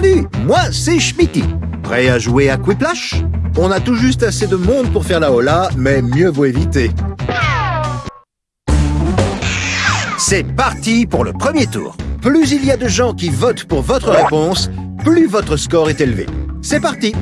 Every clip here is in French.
Salut, moi c'est Schmitty. Prêt à jouer à Quiplash? On a tout juste assez de monde pour faire la hola, mais mieux vaut éviter. C'est parti pour le premier tour. Plus il y a de gens qui votent pour votre réponse, plus votre score est élevé. C'est parti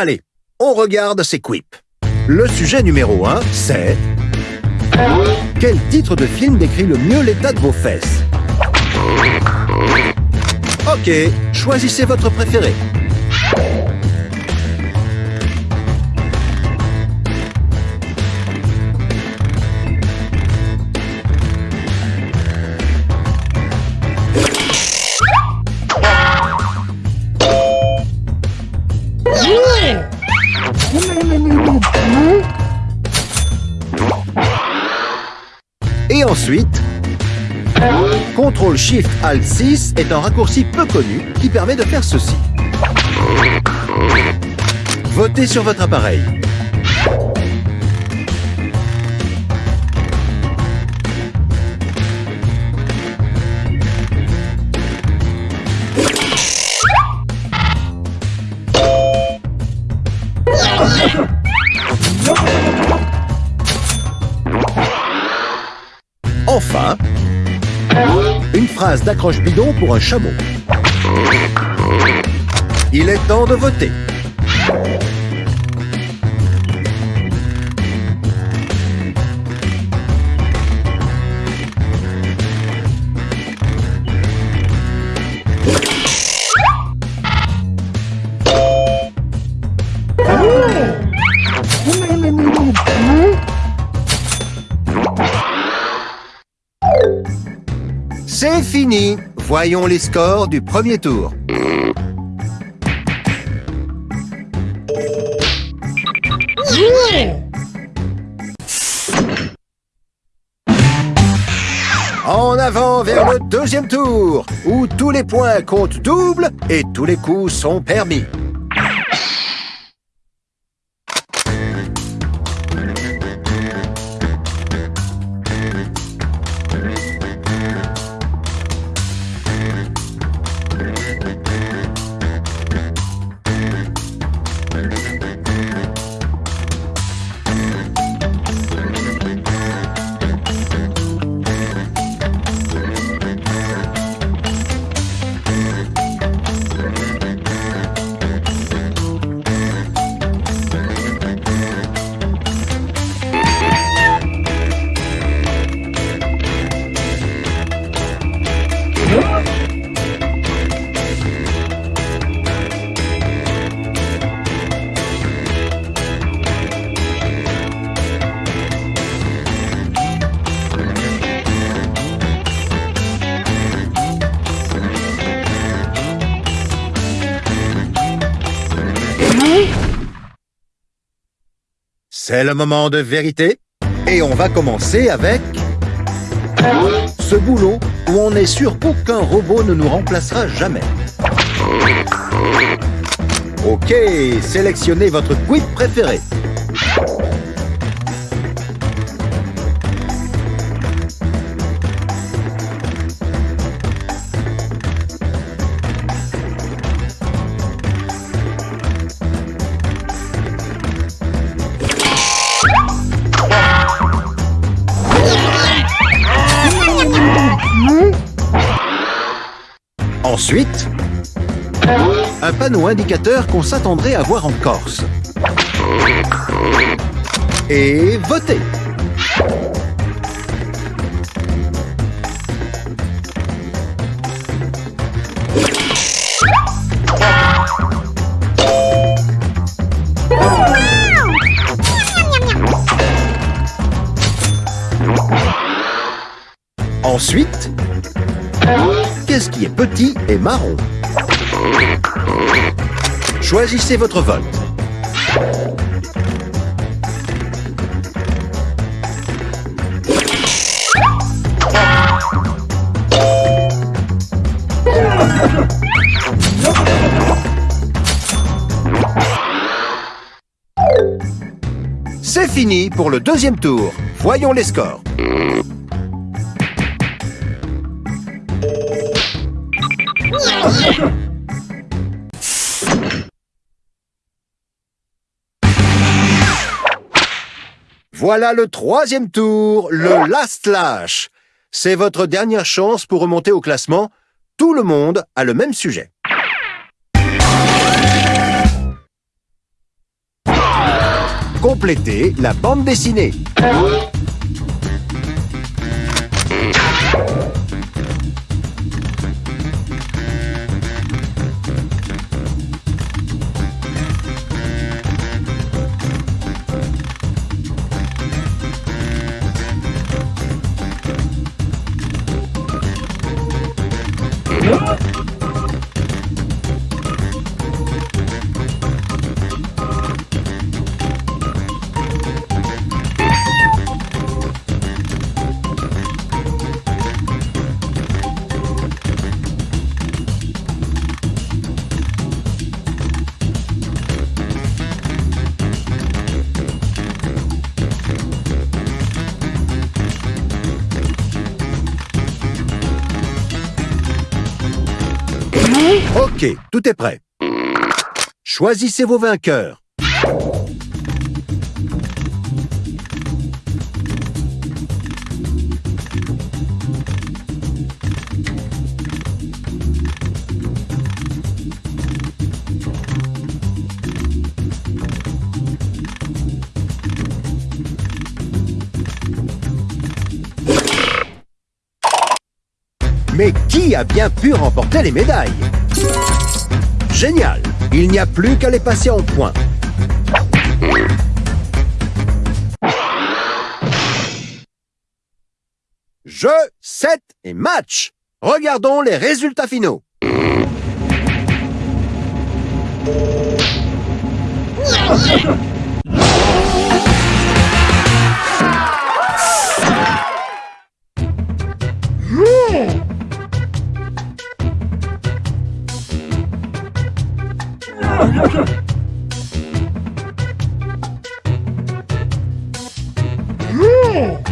Allez, on regarde ces quips. Le sujet numéro 1, c'est... Quel titre de film décrit le mieux l'état de vos fesses? Ok, choisissez votre préféré. Ensuite, CTRL SHIFT ALT 6 est un raccourci peu connu qui permet de faire ceci. Votez sur votre appareil. Une phrase d'accroche bidon pour un chameau. Il est temps de voter. Fini. Voyons les scores du premier tour. En avant vers le deuxième tour, où tous les points comptent double et tous les coups sont permis. C'est le moment de vérité. Et on va commencer avec... Ce boulot où on est sûr qu'aucun robot ne nous remplacera jamais. Ok, sélectionnez votre quip préféré. Ensuite, un panneau indicateur qu'on s'attendrait à voir en Corse. Et voter Ensuite, qu'est-ce qui est petit et marron Choisissez votre vote. C'est fini pour le deuxième tour. Voyons les scores. Voilà le troisième tour, le Last Lash. C'est votre dernière chance pour remonter au classement. Tout le monde a le même sujet. Complétez la bande dessinée. Ok, tout est prêt. Choisissez vos vainqueurs. A bien pu remporter les médailles Génial Il n'y a plus qu'à les passer en point. Jeu, set et match Regardons les résultats finaux. Yeah.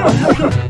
Oh, my God.